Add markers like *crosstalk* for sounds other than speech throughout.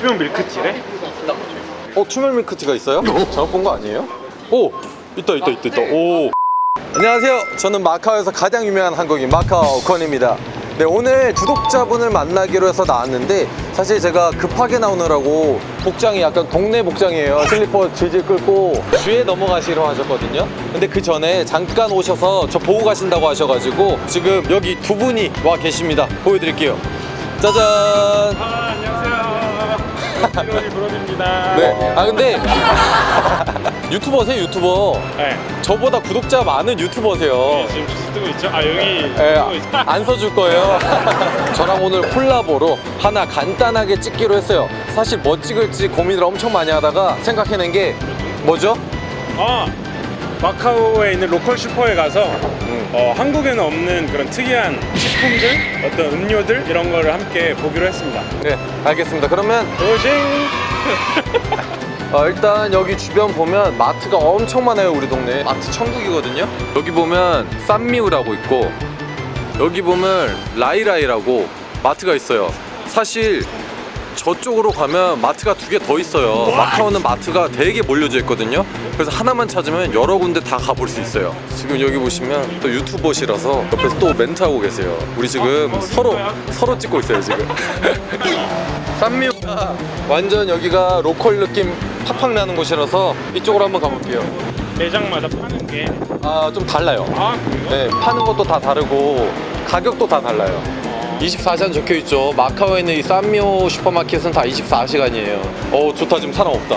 투명 밀크티래? 어 투명 밀크티가 있어요? 잘못 본 거 아니에요? 오 있다 있다 있다 있다. 오. 안녕하세요. 저는 마카오에서 가장 유명한 한국인 마카오 권입니다. 네 오늘 구독자분을 만나기로 해서 나왔는데 사실 제가 급하게 나오느라고 복장이 약간 동네 복장이에요. 슬리퍼 질질 끌고 주에 넘어가시러 하셨거든요. 근데 그 전에 잠깐 오셔서 저 보고 가신다고 하셔가지고 지금 여기 두 분이 와 계십니다. 보여드릴게요. 짜잔 1월이 물어집니다. 네. 아 근데 유튜버세요 유튜버. 네. 저보다 구독자 많은 유튜버세요. 네, 지금 주스 뜨고 있죠? 아 여기 네, 네. 안 써줄 거예요. *laughs* 저랑 오늘 콜라보로 하나 간단하게 찍기로 했어요. 사실 뭐 찍을지 고민을 엄청 많이 하다가 생각해낸 게 뭐죠? 아 마카오에 있는 로컬 슈퍼에 가서 음. 어, 한국에는 없는 그런 특이한 식품들 어떤 음료들 이런 거를 함께 보기로 했습니다. 네, 알겠습니다. 그러면 도전! *laughs* 어, 일단 여기 주변 보면 마트가 엄청 많아요 우리 동네. 마트 천국이거든요. 여기 보면 쌈미우라고 있고 여기 보면 라이라이라고 마트가 있어요. 사실 저쪽으로 가면 마트가 두 개 더 있어요. 마카오는 마트가 되게 몰려져 있거든요. 그래서 하나만 찾으면 여러 군데 다 가볼 수 있어요. 지금 여기 보시면 또 유튜버시라서 옆에서 또 멘트하고 계세요. 우리 지금 아, 어, 서로? 서로 찍고 있어요 지금. *laughs* 쌈미우가 완전 여기가 로컬 느낌 팍팍 나는 곳이라서 이쪽으로 한번 가볼게요. 매장마다 파는 아좀 달라요. 그래요? 네 파는 것도 다 다르고 가격도 다 달라요 24시간 적혀 있죠. 마카오에 있는 이 쌈미오 슈퍼마켓은 다 24시간이에요. 어 좋다. 지금 사람 없다.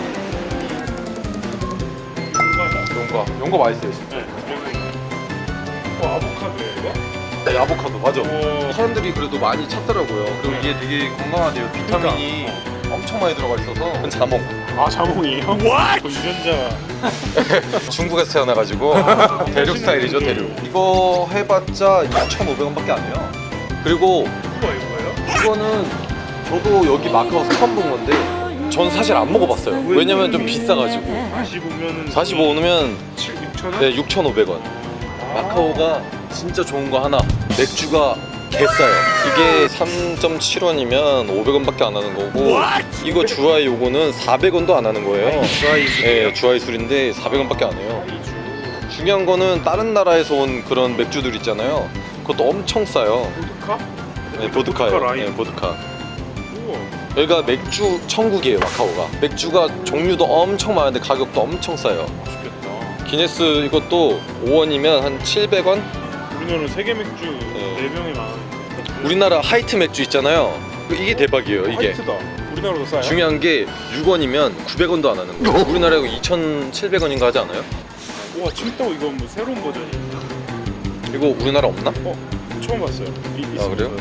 용과. 용과 맛있어요 진짜. 네. 어 아보카도예요 이거? 네, 아보카도. 맞아. 오. 사람들이 그래도 많이 찾더라고요. 그리고 이게 되게 건강하대요. 비타민이 엄청 많이 들어가 있어서. 자몽. 아 자몽이에요? *laughs* 와 유전자가. *laughs* 중국에서 태어나가지고 대륙 스타일이죠 대륙. 이거 해봤자 2,500원밖에 안 해요 그리고 이거 이거예요? 이거는 저도 여기 마카오에서 처음 본 건데 전 사실 안 먹어봤어요. 왜냐면 좀 비싸가지고. 45면은 45 오면 7, 6천 원? 네 6,500원. 마카오가 진짜 좋은 거 하나. 맥주가 개싸요. 이게 3.7원이면 500원밖에 안 하는 거고 이거 주아이 요거는 400원도 안 하는 거예요. 주아이? 네 주아이 술인데 400원밖에 안 해요. 중요한 거는 다른 나라에서 온 그런 맥주들 있잖아요 그것도 엄청 싸요. 보드카? 네, 보드카요. 라인. 네, 보드카. 우와. 여기가 맥주 천국이에요 마카오가. 맥주가 종류도 엄청 많은데 가격도 엄청 싸요. 맛있겠다. 기네스 이것도 5원이면 한 700원? 우리나라 세계 맥주 네. 4병이 많으니까 우리나라 하이트 맥주 있잖아요. 이게 대박이에요 이게. 화이트다. 우리나라도 싸요? 중요한 게 6원이면 900원도 안 하는 거예요. *laughs* 우리나라에 2,700원인가 하지 않아요? 우와 칭따오 이거 뭐 새로운 버전이 이거 우리나라 없나? 어? 처음 봤어요 이, 아, 그래요?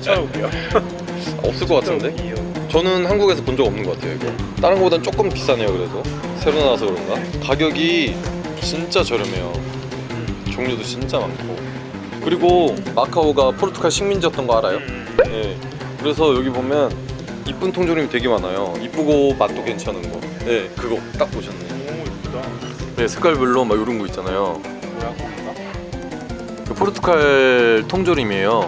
찾아볼게요 *laughs* 없을 것 같은데? 저는 한국에서 본 적 없는 것 같아요 이거 다른 거보단 조금 비싸네요 그래도 새로 나와서 그런가? 가격이 진짜 저렴해요 종류도 진짜 많고 그리고 마카오가 포르투갈 식민지였던 거 알아요? 음. 네 그래서 여기 보면 이쁜 통조림이 되게 많아요 이쁘고 맛도 괜찮은 거 네 그거 딱 보셨네 오 이쁘다 네 색깔별로 막 이런 거 있잖아요? 그 포르투갈 통조림이에요.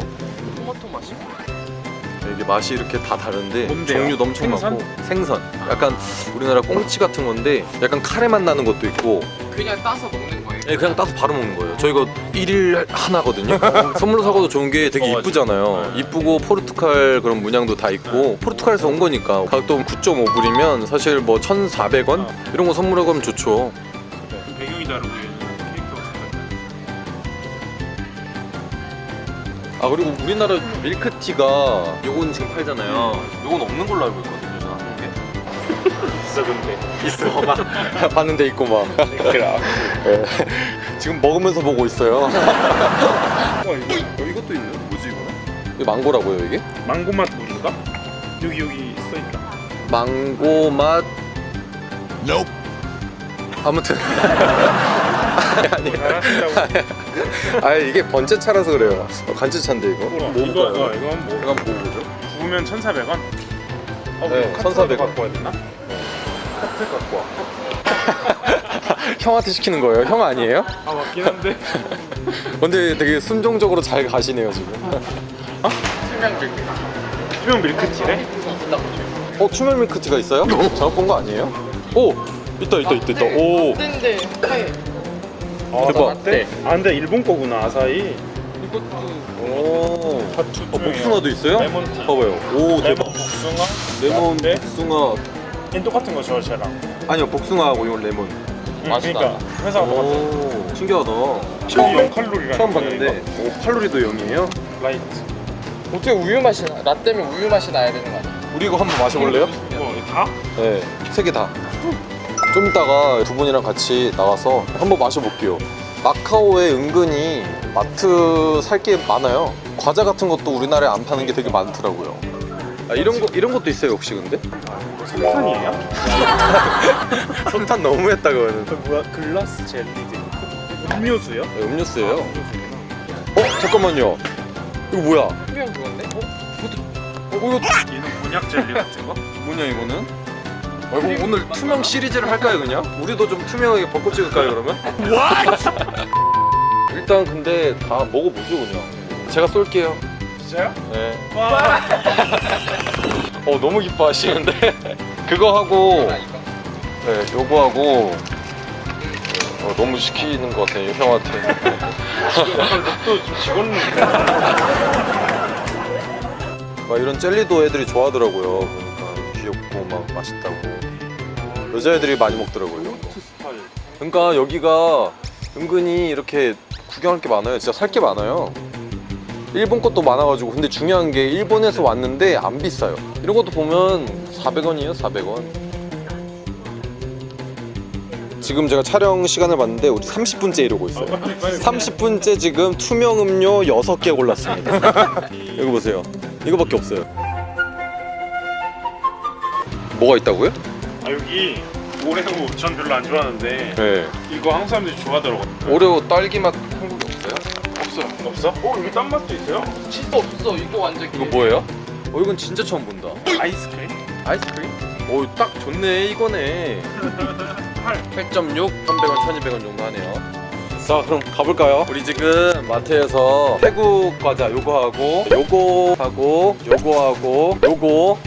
토마토 맛이? 네, 이게 맛이 이렇게 다 다른데 뭔데요? 종류도 엄청 생선? 많고 생선. 약간 우리나라 꽁치 같은 건데 약간 카레 맛 나는 것도 있고. 그냥 따서 먹는 거예요. 네, 그냥 따서 바로 먹는 거예요. 저 이거 1일 하나거든요. *laughs* 선물로 사고도 좋은 게 되게 어, 이쁘잖아요. 네. 이쁘고 포르투갈 그런 문양도 다 있고 포르투갈에서 온 거니까 가격도 9.5불이면 사실 뭐 1,400원? 이런 거 선물하고 하면 좋죠. 배경이 다르고 아 그리고 우리나라 밀크티가 요건 지금 팔잖아요. 요건 없는 걸로 알고 있거든요 저 한국에 *laughs* 있어 근데. 있어 막 *laughs* 봤는데 있고 막 그래 *laughs* 예. 지금 먹으면서 보고 있어요. 와 이거 어, 이것도 있네. 뭐지 이거? 이거 망고라고요 이게? 망고 맛 물인가? 여기 여기 써있다. 망고 맛? 아무튼 아니 아 이게 번째 차라서 그래요 어, 간제 차인데 이거? 어, 이거 한번 이거 한번 먹어보죠 구우면 1,400원? 어, 네, 이거 카트라도 1,400원. 갖고 와야 되나? 카트 갖고 와 *laughs* 형한테 시키는 거예요? 형 아니에요? 아 맞긴 한데 *laughs* 근데 되게 순종적으로 잘 가시네요 지금 투명 밀크티래? 어 투명 밀크티가 있어요? 잘못 본 거 아니에요? 오 있다 있다 있다 있다 오 근데 해. 아, 대박. 나 라떼? 아 근데 일본 거구나 아사히 이것도 오. 핫추 어, 복숭아도 있어요? 레몬티 봐봐요 오 대박 레몬 복숭아 레몬 라떼? 복숭아 얜 똑같은 거죠 쟤랑 아니요 복숭아하고 이건 레몬 응, 맛있다. 그러니까 회사가 똑같아 오 신기하다 처음 0칼로리라는 처음 봤는데 오 칼로리도 0이에요? 라이트 어떻게 우유 맛이 나? 라떼면 우유 맛이 나야 되는 거 아니야? 우리 이거 한번 마셔볼래요? 뭐 다? 네, 세 개 다. 좀 이따가 두 분이랑 같이 나가서 한번 마셔볼게요. 마카오에 은근히 마트 살 게 많아요. 과자 같은 것도 우리나라에 안 파는 게 되게 많더라고요. 아, 이런 거 이런 것도 있어요 혹시 근데? 석탄이에요? 석탄 *laughs* 너무했다 그거는. 그 뭐야 grass jelly drink 음료수요? 네, 음료수예요. 어 잠깐만요. 이거 뭐야? 투명 그건데? 어? 어 이거 얘는 곤약 젤리 같은 거? 뭐냐 이거는? 어, 이거 오늘 투명 시리즈를 할까요 그냥? 우리도 좀 투명하게 벗고 찍을까요 그러면? *laughs* 일단 근데 다 먹어보죠 그냥. 제가 쏠게요. 진짜요? 네. 와 *laughs* 어 너무 기뻐하시는데 *laughs* 그거 하고. 네 요거 하고 어, 너무 시키는 것 같아요 형한테 또좀 직원룩 막 이런 젤리도 애들이 좋아하더라고요 그러니까 귀엽고 막 맛있다고. 여자애들이 많이 먹더라고요. 그러니까 여기가 은근히 이렇게 구경할 게 많아요. 진짜 살 게 많아요. 일본 것도 많아가지고. 근데 중요한 게 일본에서 왔는데 안 비싸요. 이런 것도 보면 400원이에요 400원. 지금 제가 촬영 시간을 봤는데 우리 30분째 이러고 있어요. 30분째 지금 투명 음료 6개 골랐습니다. *laughs* 여기 보세요. 이거밖에 없어요 뭐가 있다고요? 아 여기 오레오 전 별로 안 좋아하는데 네 이거 한국 사람들이 좋아하더라고 오레오 딸기 맛 한국에 없어요? 없어요 없어? 어 여기 딴 맛도 있어요? 진짜 없어. 이거 완전 이거 뭐예요? 어 이건 진짜 처음 본다 아이스크림? 아이스크림? 오딱 좋네 이거네 8.6 300원 1200원 정도 하네요 자 그럼 가볼까요? 우리 지금 마트에서 태국 과자 요거 하고 요거 하고 요거 하고 요거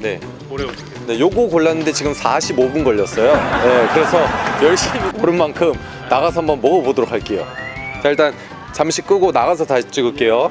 네, 두 개. 네 요거 골랐는데 지금 45분 걸렸어요. 네 그래서 열심히 고른 만큼 나가서 한번 먹어보도록 할게요. 자 일단 잠시 끄고 나가서 다시 찍을게요